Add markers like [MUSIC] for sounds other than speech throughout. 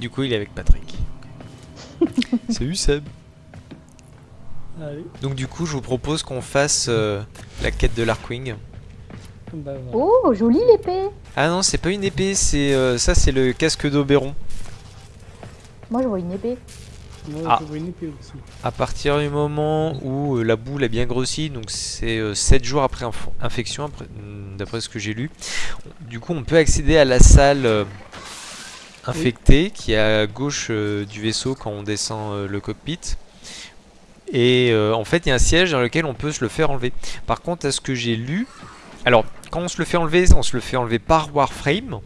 Du coup, il est avec Patrick. [LAUGHS] Salut Seb. Allez, Donc du coup, je vous propose qu'on fasse euh, la quête de l'Arkwing. bah voilà. Oh, jolie l'épée Ah non, c'est pas une épée, c'est euh, ça, c'est le casque d'Oberon. Moi, je vois une épée. Moi, Ah. je vois une épée aussi. À partir du moment où euh, la boule a bien grossi, donc c'est 7 jours après inf- infection, après- mm, d'après ce que j'ai lu. Du coup, on peut accéder à la salle infectée qui est à gauche euh, du vaisseau quand on descend euh, le cockpit. Et euh, en fait, il y a un siège dans lequel on peut se le faire enlever. Par contre, à ce que j'ai lu, alors quand on se le fait enlever, on se le fait enlever par Warframe.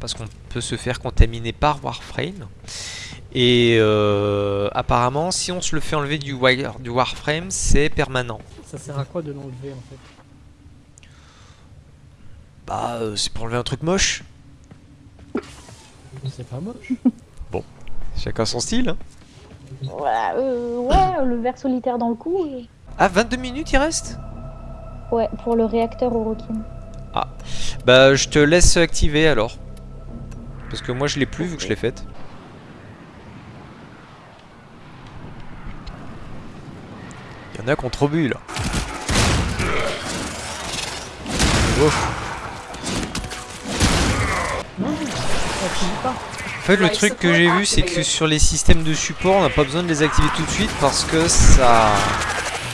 Parce qu'on peut se faire contaminer par Warframe. Et euh, apparemment, si on se le fait enlever du, wire, du Warframe, c'est permanent. Ça sert à quoi de l'enlever en fait? Bah, euh, c'est pour enlever un truc moche. C'est pas moche. [LAUGHS] Chacun son style. hein. Voilà, euh, ouais, le ver solitaire dans le cou. euh. Ah, 22 minutes il reste? Ouais, pour le réacteur Orokin. Bah, je te laisse activer alors. Parce que moi je l'ai plus vu que je l'ai faite. Il y en a qui ont trop bu là. En fait, le truc que j'ai vu, c'est que sur les systèmes de support, on n'a pas besoin de les activer tout de suite parce que ça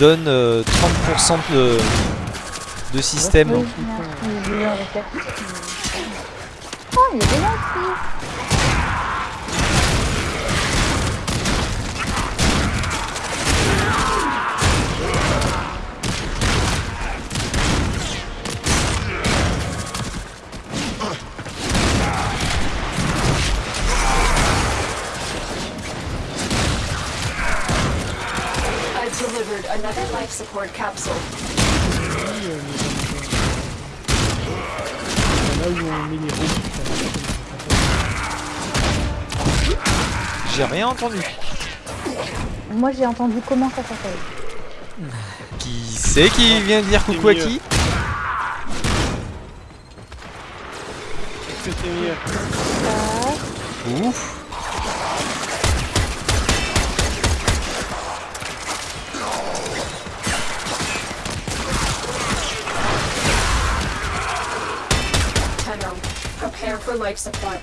donne euh, 30% de, de système. Oh, il est bien capsule. Là où on met les. J'ai rien entendu. Moi, j'ai entendu comment ça s'appelle. Qui c'est qui vient dire coucou à qui C'était mieux? Ouf. Prepare for life support.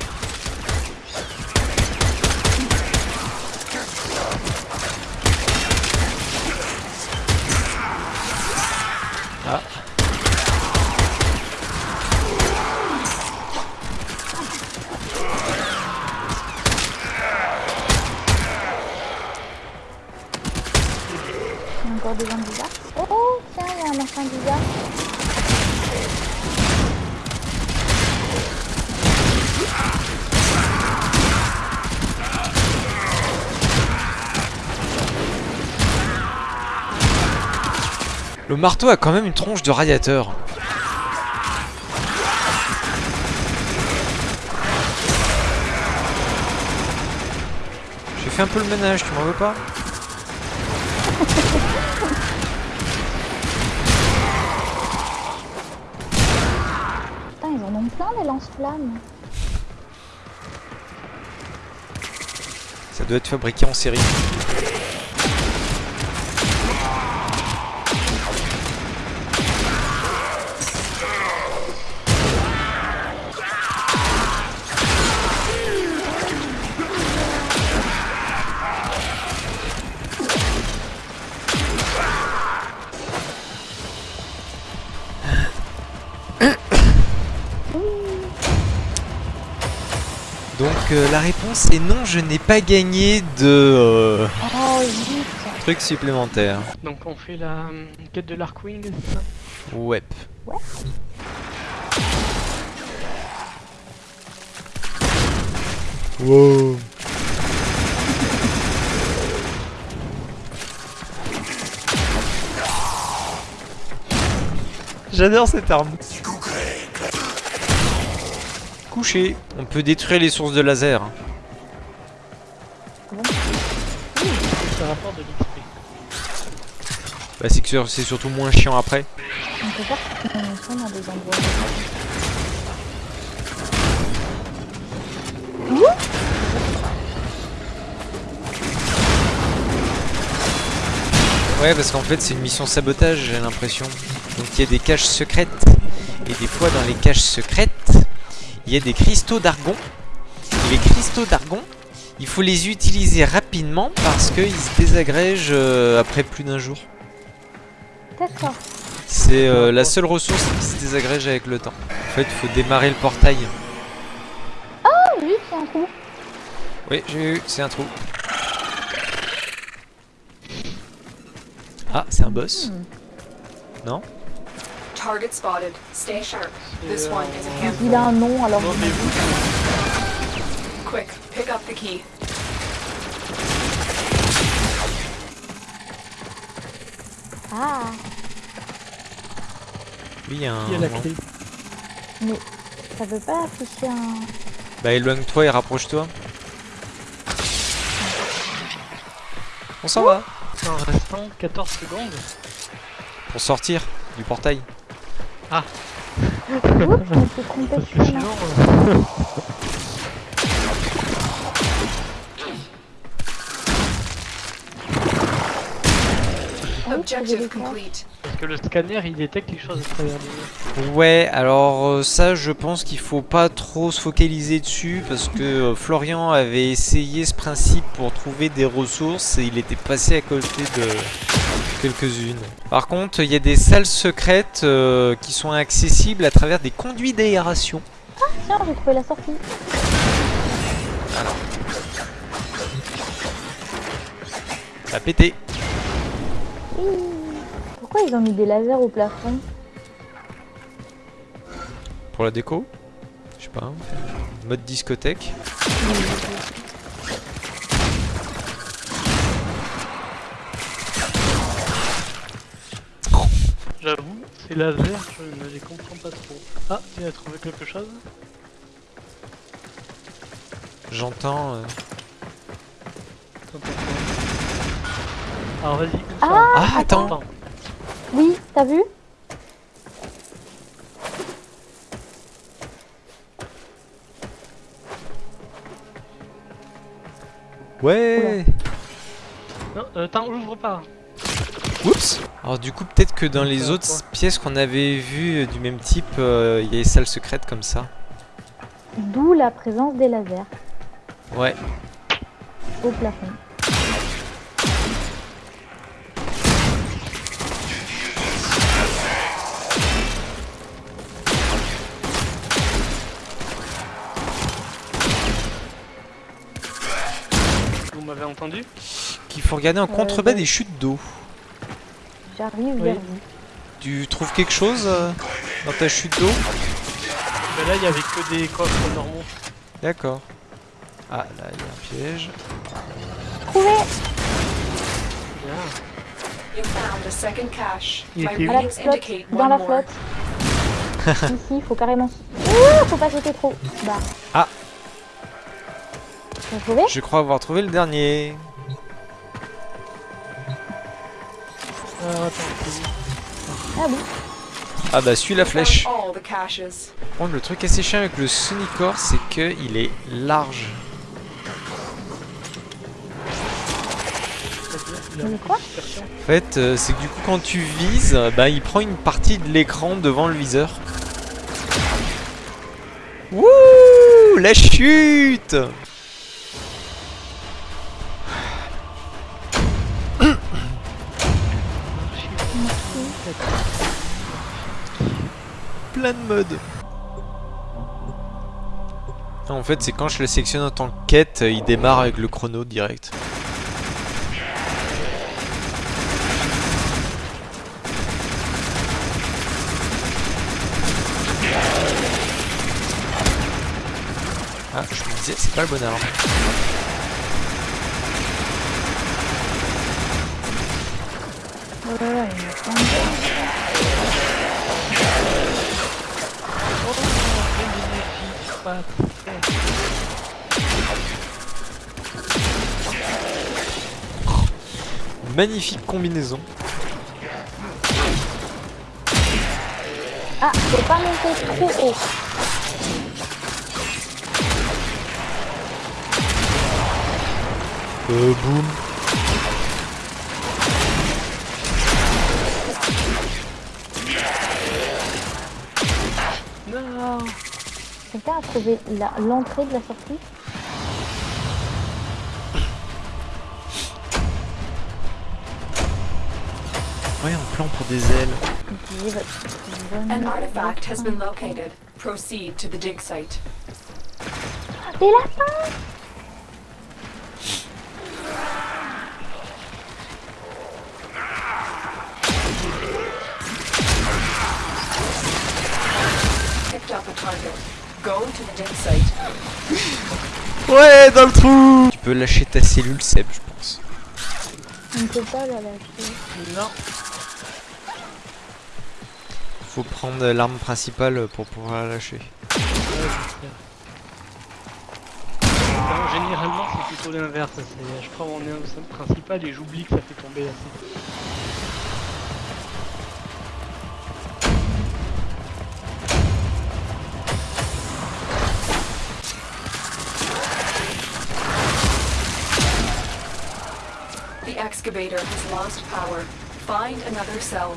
Ah. il y a encore des gens bizarres. Oh, oh, tiens, il y a un machin bizarre. Le marteau a quand même une tronche de radiateur. J'ai fait un peu le ménage, tu m'en veux pas Putain, ils en ont plein des lance-flammes. Ça doit être fabriqué en série. La réponse est non, je n'ai pas gagné de euh, Oh, vite. trucs supplémentaires. Donc on fait la euh, quête de l'Arkwing, c'est ça? Ouais. Ouais. Wow. J'adore cette arme. On peut détruire les sources de laser. Hein. Bah c'est que c'est surtout moins chiant après. Ouais parce qu'en fait c'est une mission sabotage j'ai l'impression. Donc il y a des caches secrètes. Et des fois dans les caches secrètes, il y a des cristaux d'argon. Les cristaux d'argon, il faut les utiliser rapidement parce qu'ils se désagrègent euh, après plus d'un jour. D'accord. C'est euh, la seule ressource qui se désagrège avec le temps. En fait, il faut démarrer le portail. Ah oui, c'est un coup. Oui, j'ai eu, c'est un trou. Ah, c'est un boss Non? Target spotted. Stay sharp. This one is a handful. Il a un nom, alors Non, mais vous, Quick, pick up the key. Ah, Oui, il y a un... qui a la clé? Mais ça veut pas afficher un... Bah éloigne-toi et rapproche-toi. On s'en va En restant 14 secondes. Pour sortir du portail. Oups, de sinon, euh, Ah faisais Objective complete. parce que le scanner il détecte quelque chose à travers Ouais, alors euh, ça je pense qu'il faut pas trop se focaliser dessus parce que euh, Florian avait essayé ce principe pour trouver des ressources et il était passé à côté de quelques-unes. Par contre, il y a des salles secrètes euh, qui sont accessibles à travers des conduits d'aération. Tiens, j'ai trouvé la sortie. Ça a pété. Pourquoi ils ont mis des lasers au plafond? Pour la déco? Je sais pas. hein. Mode discothèque. Ces lasers, je ne les comprends pas trop. Ah, tu as trouvé quelque chose J'entends. euh, Attends, attends, attends. Alors vas-y, Ah, Ah, attends. Attends. Oui, t'as vu? Ouais Non, euh, attends, ouvre pas. Oups Alors du coup peut-être que dans les autres quoi pièces qu'on avait vues euh, du même type, euh, il y a des salles secrètes comme ça. D'où la présence des lasers Ouais. au plafond. Vous m'avez entendu? Qu'il faut regarder en Euh, contrebas des chutes d'eau. J'arrive Oui. vers vous. Tu trouves quelque chose euh, dans ta chute d'eau? Ben là, il y avait que des coffres normaux. D'accord. Ah là il y a un piège. Trouvé Bien. You found a second cache. Il où À la flotte, dans la flotte. [LAUGHS] Ici, il faut carrément... Ouh, faut pas sauter trop. Bah. Ah. Je crois avoir trouvé le dernier. Attends, Ah. Ah bah suis la flèche. Le truc assez chiant avec le Sonicor, c'est que il est large. Quoi. En fait, euh, c'est que du coup, quand tu vises, bah, il prend une partie de l'écran devant le viseur. Wouh La chute Plein de modes. En fait, c'est quand je le sélectionne en tant que quête, il démarre avec le chrono direct. Ah, je me disais, c'est pas le bon arme. Oh là là, il Magnifique combinaison. Ah, faut pas monter trop haut. Euh, boum. Non. Quelqu'un a trouvé la- l'entrée de la sortie Ouais, un plan pour des ailes. Bonne- An artifact has been located. Proceed to the dig site. Des lapins Ouais, dans le trou Tu peux lâcher ta cellule, Seb, je pense. On ne peut pas la lâcher. Non Faut prendre l'arme principale pour pouvoir la lâcher. Ouais, je sais. Non, généralement c'est plutôt l'inverse. Je prends mon arme principale et j'oublie que ça fait tomber assez. Excavator has lost power. Find another cell.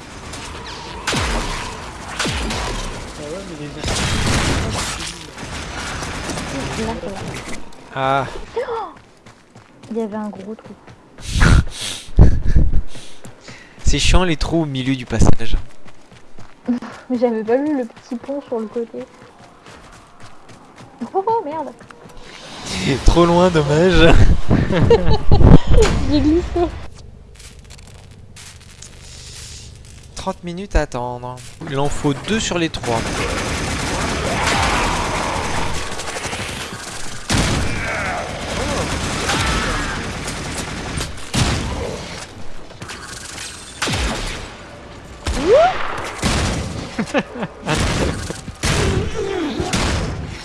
Ah. Ah, Il y avait un gros trou. [LAUGHS] c'est chiant les trous au milieu du passage. Mais [LAUGHS] j'avais pas vu le petit pont sur le côté. Oh, [LAUGHS] oh merde Trop loin, dommage. J'ai glissé 30 minutes à attendre. Il en faut deux sur les trois. [LAUGHS]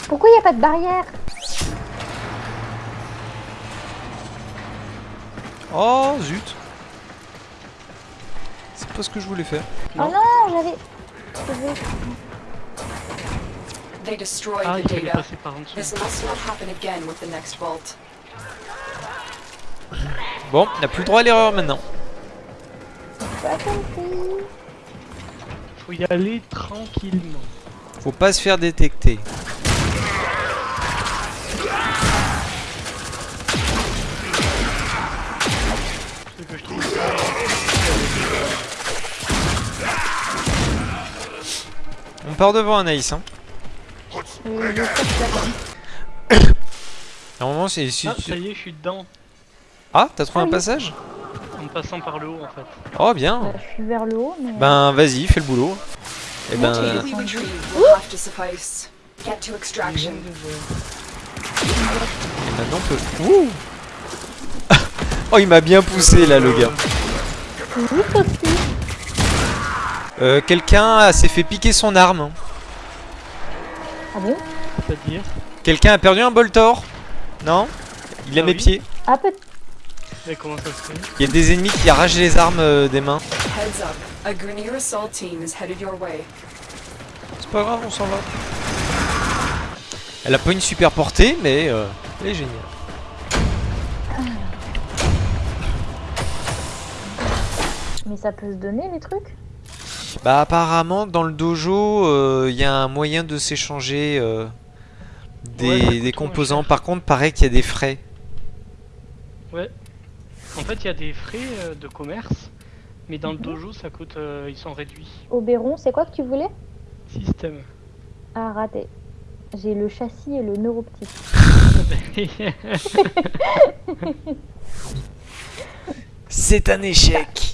Pourquoi il n'y a pas de barrière? Oh zut pas ce que je voulais faire. Oh non, j'avais... They destroyed Ah, the data. This must not happen again with the next vault. Bon, on n'a plus le droit à l'erreur maintenant. Pas compris. Faut y aller tranquillement. Faut pas se faire détecter. On part devant Anaïs. Hein. Euh, [COUGHS] Normalement, c'est ici. Ah, ça y est, je suis dedans. Ah, t'as trouvé Ah un passage En passant par le haut en fait. Oh, bien. Euh, je suis vers le haut, mais... Ben, vas-y, fais le boulot. Et ben. Get to extraction. et maintenant on peut. Ouh [LAUGHS] Oh, il m'a bien poussé là, le gars. Euh, Quelqu'un s'est fait piquer son arme. Ah bon C'est-à-dire Quelqu'un a perdu un boltor Non Il a Ah mes pieds. Ah, peut Mais comment ça se fait Il y a des ennemis qui arrachent les armes euh, des mains. Heads up. A Grineer assault team is headed your way. C'est pas grave, on s'en va. Elle a pas une super portée, mais euh, elle est géniale. Mais ça peut se donner, les trucs Bah apparemment dans le dojo il y a un moyen de s'échanger euh, des, Ouais, moins composants. Par contre pareil qu'il y a des frais. Ouais. En fait, il y a des frais euh, de commerce, mais dans le dojo, ça coûte, euh, ils sont réduits. Oberon, c'est quoi que tu voulais? Système. Ah, raté. J'ai le châssis et le neuroptique. [LAUGHS] C'est un échec